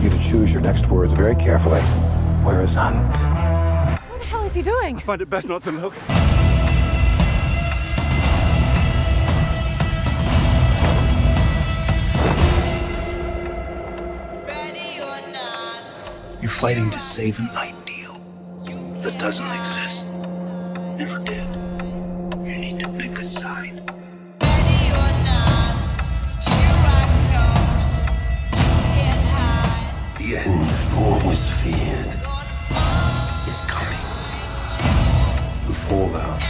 to choose your next words very carefully. Where is Hunt? What the hell is he doing? I find it best not to look. You're fighting to save an ideal that doesn't exist. Never did. The end always feared is coming. The fallout